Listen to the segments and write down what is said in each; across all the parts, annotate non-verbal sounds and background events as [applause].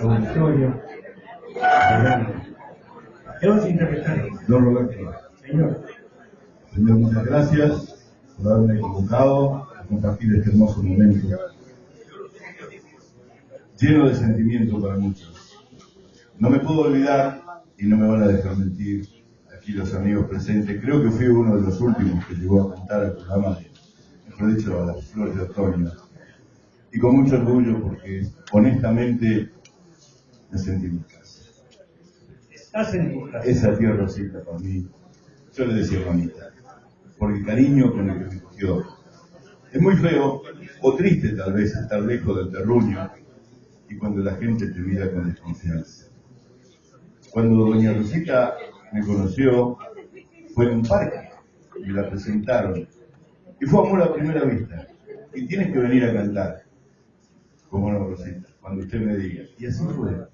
auditorio, programa. ¿Qué vas a interpretar? Don Roberto. Señor, Señor, muchas gracias por haberme convocado a compartir este hermoso momento. Lleno de sentimiento para muchos. No me puedo olvidar, y no me van a dejar mentir aquí los amigos presentes, creo que fui uno de los últimos que llegó a cantar al programa, mejor dicho, a las flores de otoño. Y con mucho orgullo porque honestamente me sentí en mi casa. estás en tu casa. Esa tía Rosita para mí, yo le decía mamita, por el cariño con el que me cogió. Es muy feo, o triste tal vez, estar lejos del terruño y cuando la gente te mira con desconfianza. Cuando doña Rosita me conoció, fue en un parque, me la presentaron. Y fue amor a primera vista. Y tienes que venir a cantar, como no, Rosita, cuando usted me diga. Y así fue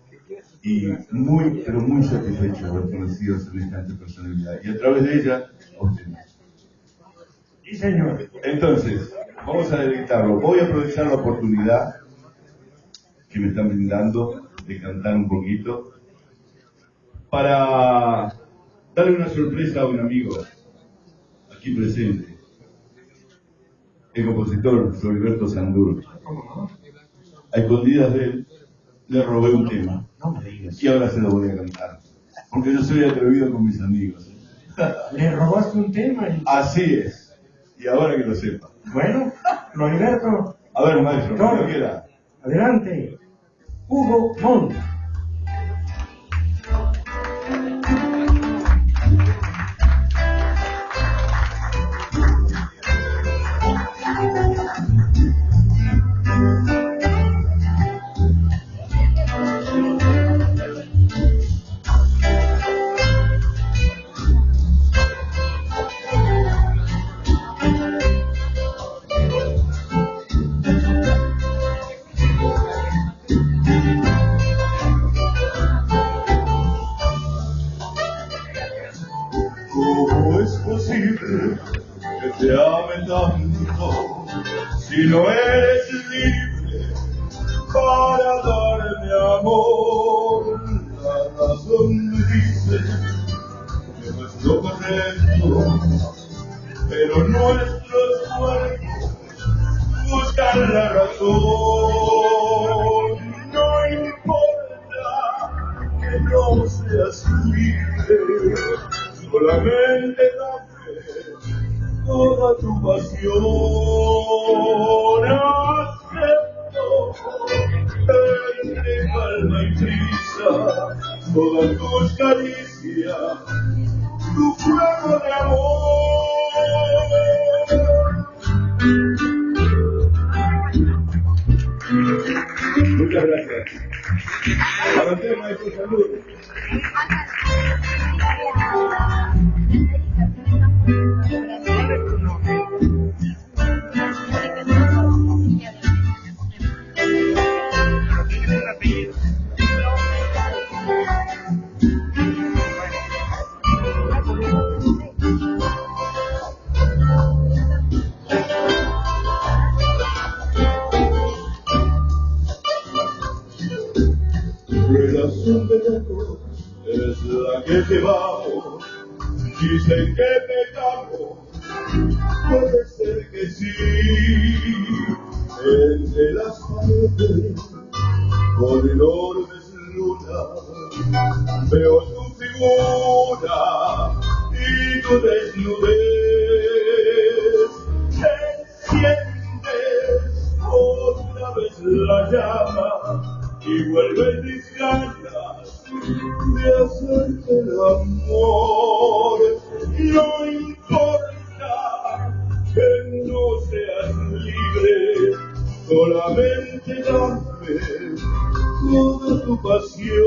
y muy, pero muy satisfecho de haber conocido semejante personalidad. Y a través de ella, a usted. Sí, señor. Entonces, vamos a deleitarlo. Voy a aprovechar la oportunidad que me están brindando de cantar un poquito para darle una sorpresa a un amigo aquí presente, el compositor Floriberto Sandur. A escondidas de él, le robé un tema. No me digas. Y ahora se lo voy a cantar. Porque yo soy atrevido con mis amigos. [laughs] Le robaste un tema y... Así es. Y ahora que lo sepa. Bueno, Floriberto, A ver, maestro, No. cuando quiera. adelante. Hugo Montt. Si no eres libre para darme amor? La razón dice que no es lo correcto, pero nuestro esfuerzo buscar la razón. No importa que no seas libre, solamente dame toda tu pasión. Acepto entre calma y prisa todas tus caricias, tu fuego de amor. Muchas gracias. Usted, maestro, salud. Es la que llevamos. Dicen que pecamos, puede ser que sí. Entre las paredes, con enormes lunas, veo tu figura y tu desnudez. Enciendes otra vez la llama y vuelven mis ganas de hacerte el amor. No importa que no seas libre, solamente dame toda tu pasión.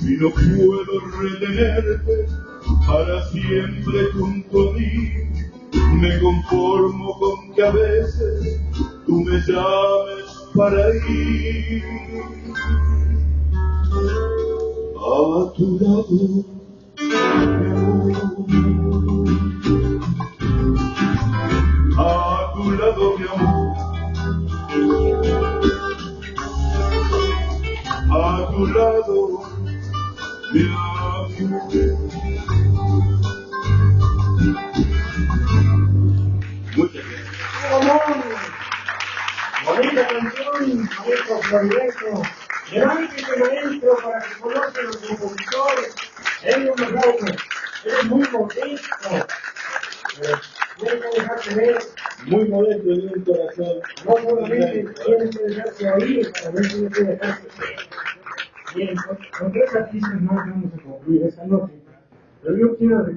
Y no puedo retenerte para siempre junto a mí. Me conformo con que a veces tú me llames para ir a tu lado. A tu lado, mi amor. A tu lado, mi amor. Maestro para que conozca los compositores. Él aplauso. Él es muy modesto. Eh, Tiene que dejarse ver. Muy modesto en un corazón. No solamente tiene que dejarse oír, también tiene que dejarse ver. Bien, con, con tres artistas más vamos a concluir esta noche. Pero yo quiero